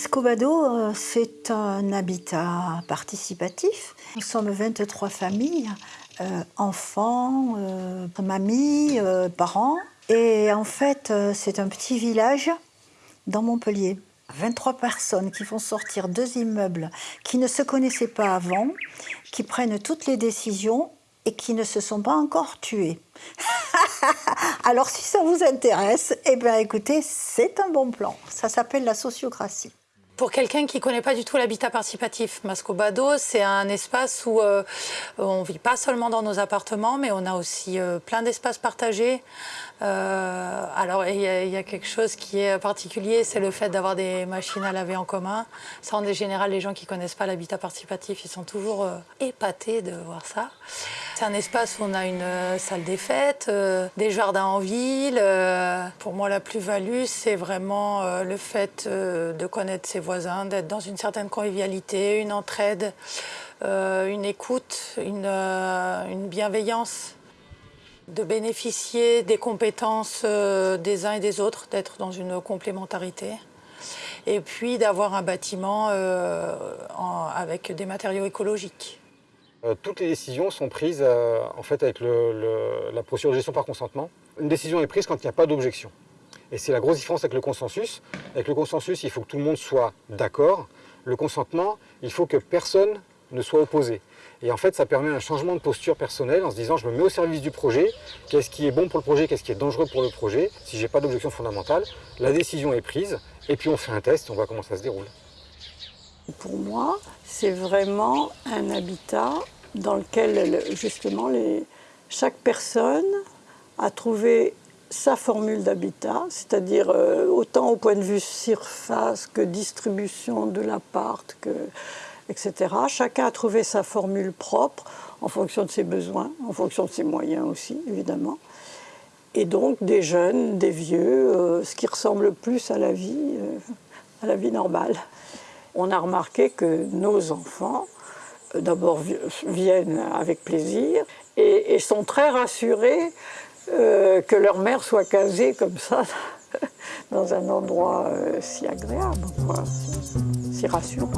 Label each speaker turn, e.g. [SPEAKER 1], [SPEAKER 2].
[SPEAKER 1] Mascobado, euh, c'est un habitat participatif. Nous sommes 23 familles, euh, enfants, euh, mamies, parents. Et en fait, c'est un petit village dans Montpellier. 23 personnes qui font sortir deux immeubles qui ne se connaissaient pas avant, qui prennent toutes les décisions et qui ne se sont pas encore tués. Alors si ça vous intéresse, eh bien écoutez, c'est un bon plan. Ça s'appelle la sociocratie.
[SPEAKER 2] Pour quelqu'un qui ne connaît pas du tout l'habitat participatif, Mascobado, c'est un espace où euh, on ne vit pas seulement dans nos appartements, mais on a aussi euh, plein d'espaces partagés. Euh, alors, il y, a quelque chose qui est particulier, c'est le fait d'avoir des machines à laver en commun. Ça, en général, les gens qui ne connaissent pas l'habitat participatif, ils sont toujours épatés de voir ça. C'est un espace où on a une salle des fêtes, des jardins en ville. pour moi, la plus-value, c'est vraiment le fait de connaître ses voisins, d'être dans une certaine convivialité, une entraide, euh, une écoute, une, euh, bienveillance, de bénéficier des compétences euh, des uns et des autres, d'être dans une complémentarité, et puis d'avoir un bâtiment avec des matériaux écologiques.
[SPEAKER 3] Toutes les décisions sont prises en fait avec la procédure de gestion par consentement. Une décision est prise quand il n'y a pas d'objection. Et c'est la grosse différence avec le consensus. Avec le consensus, il faut que tout le monde soit d'accord. Le consentement, il faut que personne ne soit opposé. Et en fait, ça permet un changement de posture personnelle en se disant je me mets au service du projet, qu'est-ce qui est bon pour le projet, qu'est-ce qui est dangereux pour le projet? Si je n'ai pas d'objection fondamentale, la décision est prise et puis on fait un test, on voit comment ça se déroule.
[SPEAKER 4] Pour moi, c'est vraiment un habitat dans lequel justement chaque personne a trouvé sa formule d'habitat, c'est-à-dire euh, autant au point de vue surface que distribution de l'appart, etc. Chacun a trouvé sa formule propre en fonction de ses besoins, en fonction de ses moyens aussi, évidemment. Et donc des jeunes, des vieux, euh, ce qui ressemble plus à la vie, euh, à la vie normale. On a remarqué que nos enfants, d'abord viennent avec plaisir et, sont très rassurés euh, que leur mère soit casée comme ça, dans un endroit euh, si agréable, si rassurant.